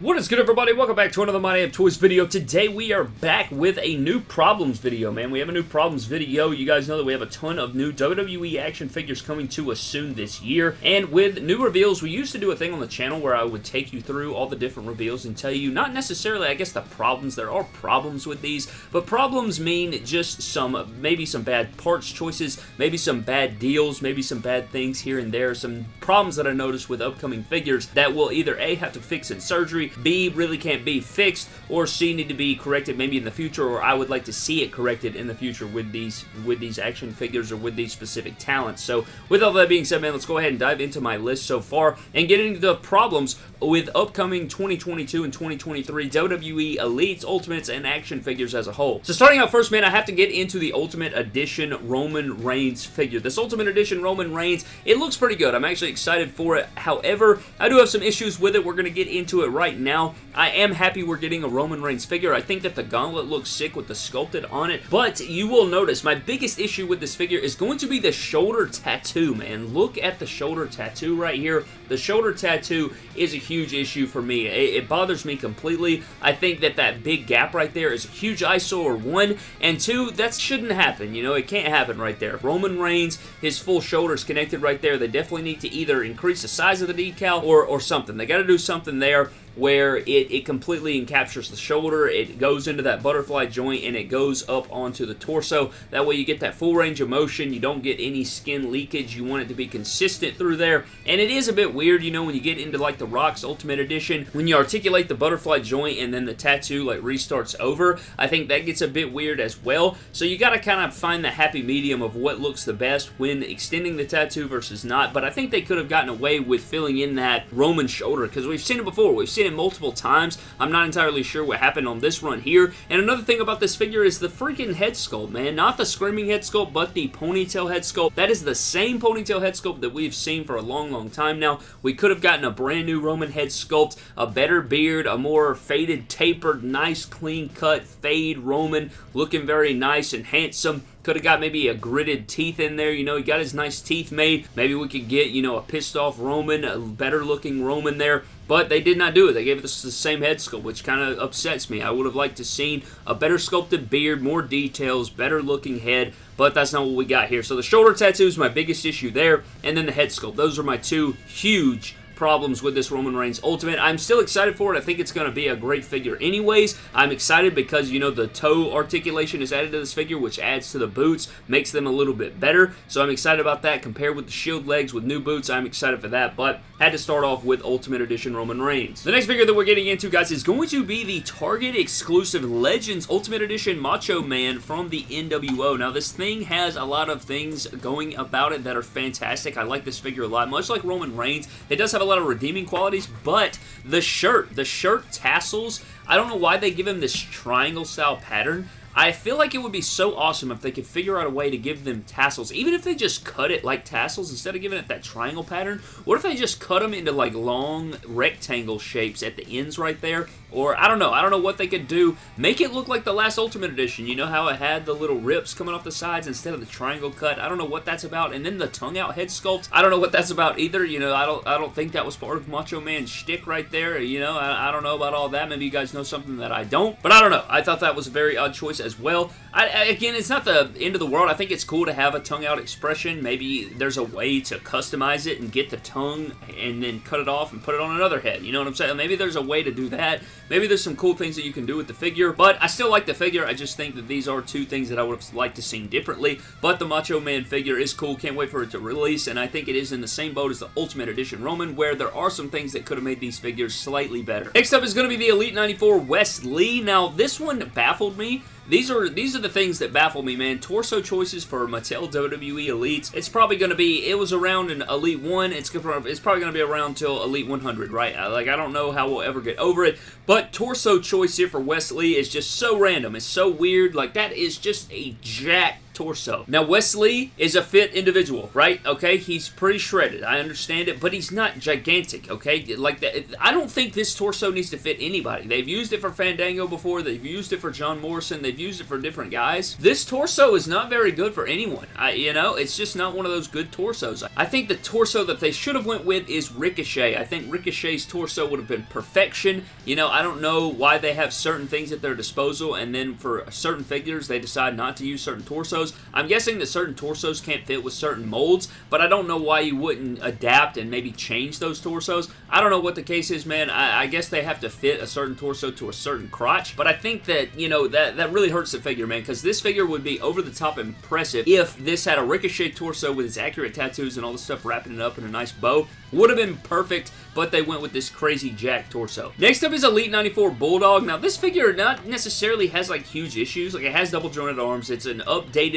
What is good everybody? Welcome back to another My Damn Toys video. Today we are back with a new problems video, man. We have a new problems video. You guys know that we have a ton of new WWE action figures coming to us soon this year. And with new reveals, we used to do a thing on the channel where I would take you through all the different reveals and tell you, not necessarily, I guess, the problems. There are problems with these, but problems mean just some, maybe some bad parts choices, maybe some bad deals, maybe some bad things here and there, some problems that I noticed with upcoming figures that will either A, have to fix in surgery, B, really can't be fixed, or C, need to be corrected maybe in the future, or I would like to see it corrected in the future with these with these action figures or with these specific talents. So with all that being said, man, let's go ahead and dive into my list so far and get into the problems with upcoming 2022 and 2023 WWE Elites, Ultimates, and action figures as a whole. So starting out first, man, I have to get into the Ultimate Edition Roman Reigns figure. This Ultimate Edition Roman Reigns, it looks pretty good. I'm actually excited for it. However, I do have some issues with it. We're going to get into it right now. I am happy we're getting a Roman Reigns figure. I think that the gauntlet looks sick with the sculpted on it, but you will notice my biggest issue with this figure is going to be the shoulder tattoo, man. Look at the shoulder tattoo right here. The shoulder tattoo is a huge issue for me. It, it bothers me completely. I think that that big gap right there is a huge eyesore, one, and two, that shouldn't happen. You know, it can't happen right there. Roman Reigns, his full shoulders connected right there. They definitely need to either increase the size of the decal or, or something. They got to do something there where it, it completely encaptures the shoulder, it goes into that butterfly joint, and it goes up onto the torso. That way you get that full range of motion, you don't get any skin leakage, you want it to be consistent through there, and it is a bit weird, you know, when you get into like the Rock's Ultimate Edition, when you articulate the butterfly joint and then the tattoo like restarts over, I think that gets a bit weird as well, so you gotta kind of find the happy medium of what looks the best when extending the tattoo versus not, but I think they could have gotten away with filling in that Roman shoulder, because we've seen it before, we've seen seen it multiple times. I'm not entirely sure what happened on this run here. And another thing about this figure is the freaking head sculpt, man. Not the screaming head sculpt, but the ponytail head sculpt. That is the same ponytail head sculpt that we've seen for a long, long time now. We could have gotten a brand new Roman head sculpt, a better beard, a more faded, tapered, nice, clean cut, fade Roman, looking very nice and handsome. Could have got maybe a gritted teeth in there. You know, he got his nice teeth made. Maybe we could get, you know, a pissed off Roman, a better looking Roman there. But they did not do it. They gave us the same head sculpt, which kind of upsets me. I would have liked to seen a better sculpted beard, more details, better looking head, but that's not what we got here. So the shoulder tattoo is my biggest issue there, and then the head sculpt. Those are my two huge problems with this Roman Reigns Ultimate. I'm still excited for it. I think it's going to be a great figure anyways. I'm excited because, you know, the toe articulation is added to this figure, which adds to the boots, makes them a little bit better. So I'm excited about that compared with the Shield legs with new boots. I'm excited for that, but had to start off with Ultimate Edition Roman Reigns. The next figure that we're getting into, guys, is going to be the Target exclusive Legends Ultimate Edition Macho Man from the NWO. Now, this thing has a lot of things going about it that are fantastic. I like this figure a lot. Much like Roman Reigns, it does have a lot of redeeming qualities, but the shirt, the shirt tassels, I don't know why they give him this triangle style pattern. I feel like it would be so awesome if they could figure out a way to give them tassels. Even if they just cut it like tassels instead of giving it that triangle pattern. What if they just cut them into like long rectangle shapes at the ends right there? Or, I don't know. I don't know what they could do. Make it look like the last Ultimate Edition. You know how it had the little rips coming off the sides instead of the triangle cut? I don't know what that's about. And then the tongue out head sculpt. I don't know what that's about either. You know, I don't I don't think that was part of Macho Man's shtick right there. You know, I, I don't know about all that. Maybe you guys know something that I don't. But I don't know. I thought that was a very odd choice as well. I, again, it's not the end of the world. I think it's cool to have a tongue out expression. Maybe there's a way to customize it and get the tongue and then cut it off and put it on another head. You know what I'm saying? Maybe there's a way to do that. Maybe there's some cool things that you can do with the figure, but I still like the figure. I just think that these are two things that I would have liked to seen differently, but the Macho Man figure is cool. Can't wait for it to release, and I think it is in the same boat as the Ultimate Edition Roman, where there are some things that could have made these figures slightly better. Next up is going to be the Elite 94 Wes Lee. Now, this one baffled me these are these are the things that baffle me, man. Torso choices for Mattel WWE Elites. It's probably going to be, it was around in Elite 1. It's, it's probably going to be around till Elite 100, right? Like, I don't know how we'll ever get over it. But torso choice here for Wes Lee is just so random. It's so weird. Like, that is just a jack torso. Now, Wes Lee is a fit individual, right? Okay, he's pretty shredded. I understand it, but he's not gigantic, okay? Like, that, I don't think this torso needs to fit anybody. They've used it for Fandango before. They've used it for John Morrison. They've used it for different guys. This torso is not very good for anyone. I, you know, it's just not one of those good torsos. I think the torso that they should have went with is Ricochet. I think Ricochet's torso would have been perfection. You know, I don't know why they have certain things at their disposal and then for certain figures they decide not to use certain torsos. I'm guessing that certain torsos can't fit with certain molds, but I don't know why you wouldn't adapt and maybe change those torsos. I don't know what the case is, man. I, I guess they have to fit a certain torso to a certain crotch, but I think that, you know, that, that really hurts the figure, man, because this figure would be over the top impressive if this had a Ricochet torso with its accurate tattoos and all the stuff wrapping it up in a nice bow. Would have been perfect, but they went with this crazy Jack torso. Next up is Elite 94 Bulldog. Now, this figure not necessarily has, like, huge issues. Like, it has double jointed arms. It's an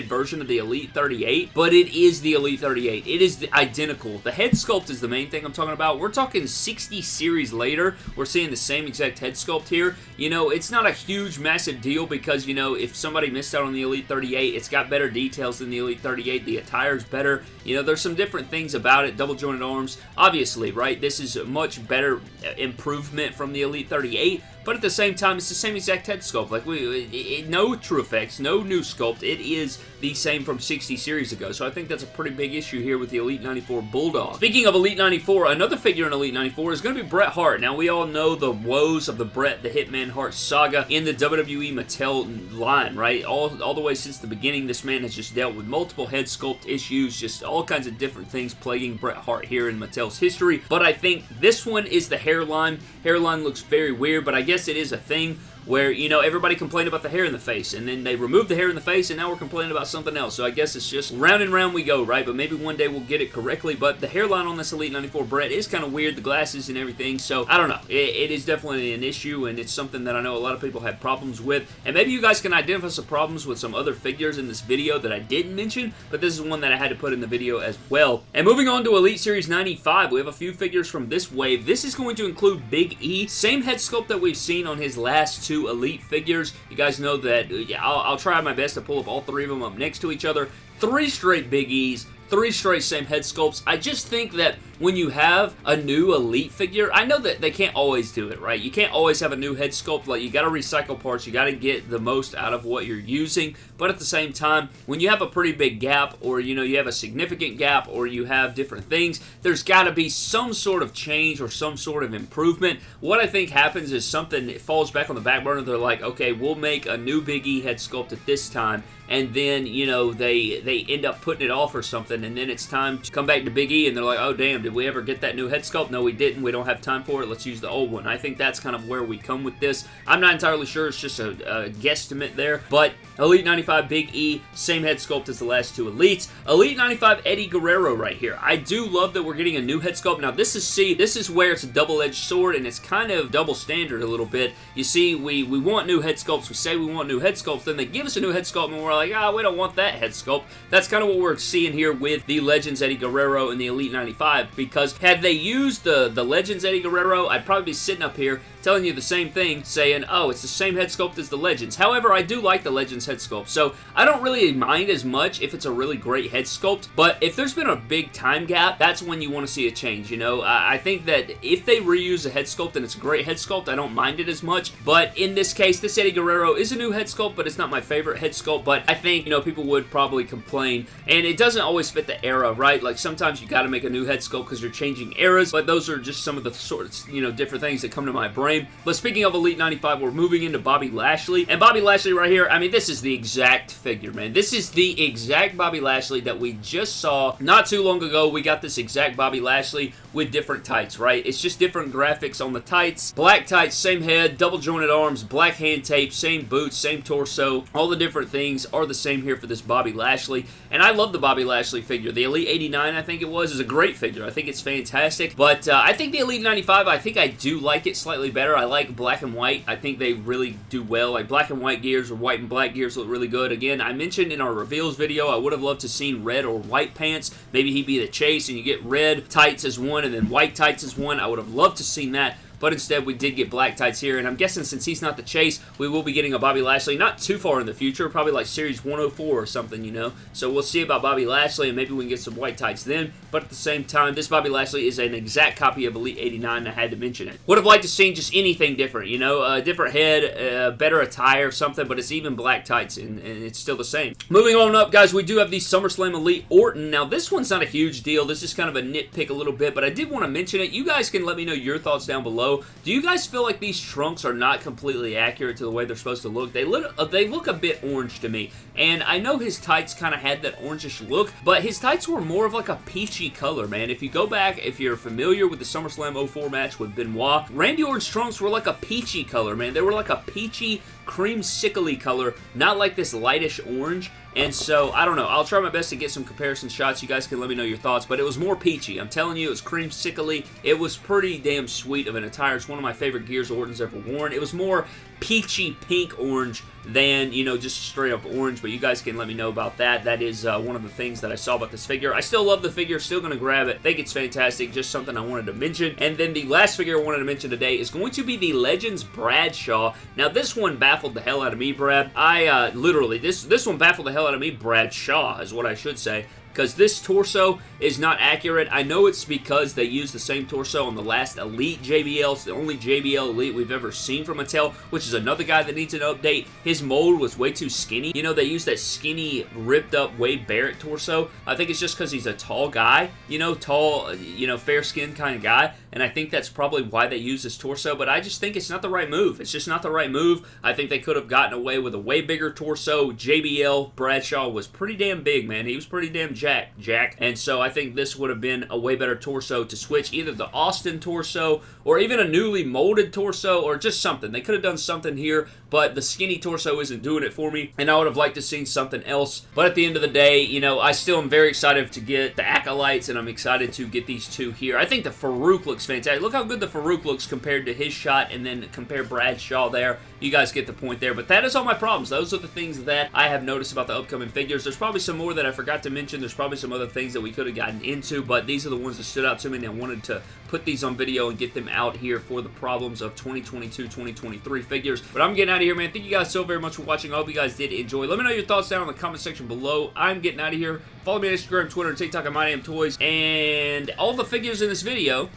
updated version of the Elite 38, but it is the Elite 38. It is identical. The head sculpt is the main thing I'm talking about. We're talking 60 series later. We're seeing the same exact head sculpt here. You know, it's not a huge, massive deal because, you know, if somebody missed out on the Elite 38, it's got better details than the Elite 38. The attire's better. You know, there's some different things about it. Double jointed arms obviously, right? This is a much better uh, improvement from the Elite 38, but at the same time, it's the same exact head sculpt. Like, we, it, it, no true effects, no new sculpt. It is the same from 60 series ago, so I think that's a pretty big issue here with the Elite 94 Bulldog. Speaking of Elite 94, another figure in Elite 94 is going to be Bret Hart. Now, we all know the woes of the Bret the Hitman Hart saga in the WWE Mattel line, right? All, all the way since the beginning, this man has just dealt with multiple head sculpt issues, just all kinds of different things plaguing Bret Hart here in Mattel's history, but I think this one is the hairline. Hairline looks very weird, but I guess it is a thing where, you know, everybody complained about the hair in the face, and then they removed the hair in the face, and now we're complaining about something else. So I guess it's just round and round we go, right? But maybe one day we'll get it correctly. But the hairline on this Elite 94 Bret is kind of weird, the glasses and everything. So I don't know. It, it is definitely an issue, and it's something that I know a lot of people have problems with. And maybe you guys can identify some problems with some other figures in this video that I didn't mention, but this is one that I had to put in the video as well. And moving on to Elite Series 95, we have a few figures from this wave. This is going to include Big E. Same head sculpt that we've seen on his last two Elite figures. You guys know that uh, yeah, I'll, I'll try my best to pull up all three of them up next to each other. Three straight Big E's, three straight same head sculpts. I just think that when you have a new Elite figure, I know that they can't always do it, right? You can't always have a new head sculpt. Like, you got to recycle parts. You got to get the most out of what you're using. But at the same time, when you have a pretty big gap or, you know, you have a significant gap or you have different things, there's got to be some sort of change or some sort of improvement. What I think happens is something falls back on the back burner. They're like, okay, we'll make a new Big E head sculpt at this time and then you know they they end up putting it off or something and then it's time to come back to Big E and they're like oh damn did we ever get that new head sculpt? No we didn't. We don't have time for it. Let's use the old one. I think that's kind of where we come with this. I'm not entirely sure. It's just a, a guesstimate there. But Elite 95 Big E same head sculpt as the last two Elites. Elite 95 Eddie Guerrero right here. I do love that we're getting a new head sculpt. Now this is see this is where it's a double-edged sword and it's kind of double standard a little bit. You see we we want new head sculpts. We say we want new head sculpts. Then they give us a new head sculpt and we're like like, ah, we don't want that head sculpt. That's kind of what we're seeing here with the Legends Eddie Guerrero and the Elite 95, because had they used the, the Legends Eddie Guerrero, I'd probably be sitting up here telling you the same thing, saying, oh, it's the same head sculpt as the Legends. However, I do like the Legends head sculpt, so I don't really mind as much if it's a really great head sculpt, but if there's been a big time gap, that's when you want to see a change, you know? I think that if they reuse a head sculpt and it's a great head sculpt, I don't mind it as much, but in this case, this Eddie Guerrero is a new head sculpt, but it's not my favorite head sculpt, but I think, you know, people would probably complain, and it doesn't always fit the era, right? Like, sometimes you gotta make a new head sculpt because you're changing eras, but those are just some of the sorts, you know, different things that come to my brain. But speaking of Elite 95, we're moving into Bobby Lashley, and Bobby Lashley right here, I mean, this is the exact figure, man. This is the exact Bobby Lashley that we just saw not too long ago. We got this exact Bobby Lashley with different tights, right? It's just different graphics on the tights. Black tights, same head, double jointed arms, black hand tape, same boots, same torso. All the different things are the same here for this Bobby Lashley. And I love the Bobby Lashley figure. The Elite 89, I think it was, is a great figure. I think it's fantastic. But uh, I think the Elite 95, I think I do like it slightly better. I like black and white. I think they really do well. Like black and white gears or white and black gears look really good. Again, I mentioned in our reveals video, I would have loved to seen red or white pants. Maybe he'd be the chase and you get red tights as one and then white tights as one. I would have loved to seen that but instead we did get black tights here, and I'm guessing since he's not the chase, we will be getting a Bobby Lashley, not too far in the future, probably like Series 104 or something, you know? So we'll see about Bobby Lashley, and maybe we can get some white tights then, but at the same time, this Bobby Lashley is an exact copy of Elite 89, and I had to mention it. Would have liked to see just anything different, you know? A different head, a better attire, something, but it's even black tights, and, and it's still the same. Moving on up, guys, we do have the SummerSlam Elite Orton. Now, this one's not a huge deal. This is kind of a nitpick a little bit, but I did want to mention it. You guys can let me know your thoughts down below. Do you guys feel like these trunks are not completely accurate to the way they're supposed to look? They look, uh, they look a bit orange to me, and I know his tights kind of had that orangish look, but his tights were more of like a peachy color, man. If you go back, if you're familiar with the SummerSlam 04 match with Benoit, Randy Orton's trunks were like a peachy color, man. They were like a peachy cream sickly color, not like this lightish orange. And so, I don't know. I'll try my best to get some comparison shots. You guys can let me know your thoughts. But it was more peachy. I'm telling you, it was creamsicle It was pretty damn sweet of an attire. It's one of my favorite gears Orton's ever worn. It was more peachy pink orange than, you know, just straight up orange, but you guys can let me know about that. That is uh, one of the things that I saw about this figure. I still love the figure, still going to grab it. think it's fantastic, just something I wanted to mention. And then the last figure I wanted to mention today is going to be the Legends Bradshaw. Now, this one baffled the hell out of me, Brad. I, uh, literally, this, this one baffled the hell out of me, Bradshaw is what I should say because this torso is not accurate. I know it's because they used the same torso on the last Elite JBL. It's the only JBL Elite we've ever seen from Mattel, which is another guy that needs an update. His mold was way too skinny. You know, they used that skinny, ripped up Wade Barrett torso. I think it's just because he's a tall guy, you know, tall, you know, fair-skinned kind of guy, and I think that's probably why they use his torso, but I just think it's not the right move. It's just not the right move. I think they could have gotten away with a way bigger torso. JBL Bradshaw was pretty damn big, man. He was pretty damn Jack, Jack. And so I think this would have been a way better torso to switch either the Austin torso or even a newly molded torso or just something. They could have done something here, but the skinny torso isn't doing it for me, and I would have liked to seen something else. But at the end of the day, you know, I still am very excited to get the Acolytes, and I'm excited to get these two here. I think the Faarooq looks fantastic. Look how good the Faarooq looks compared to his shot, and then compare Bradshaw there. You guys get the point there, but that is all my problems. Those are the things that I have noticed about the upcoming figures. There's probably some more that I forgot to mention. There's probably some other things that we could have gotten into, but these are the ones that stood out to me, and I wanted to put these on video and get them out here for the problems of 2022-2023 figures. But I'm getting out of here, man. Thank you guys so very much for watching. I hope you guys did enjoy. Let me know your thoughts down in the comment section below. I'm getting out of here. Follow me on Instagram, Twitter, and TikTok at Toys. And all the figures in this video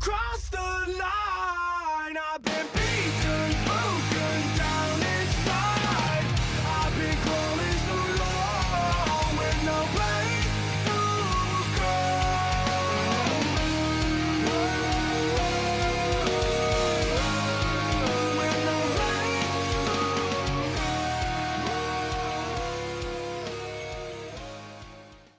cry.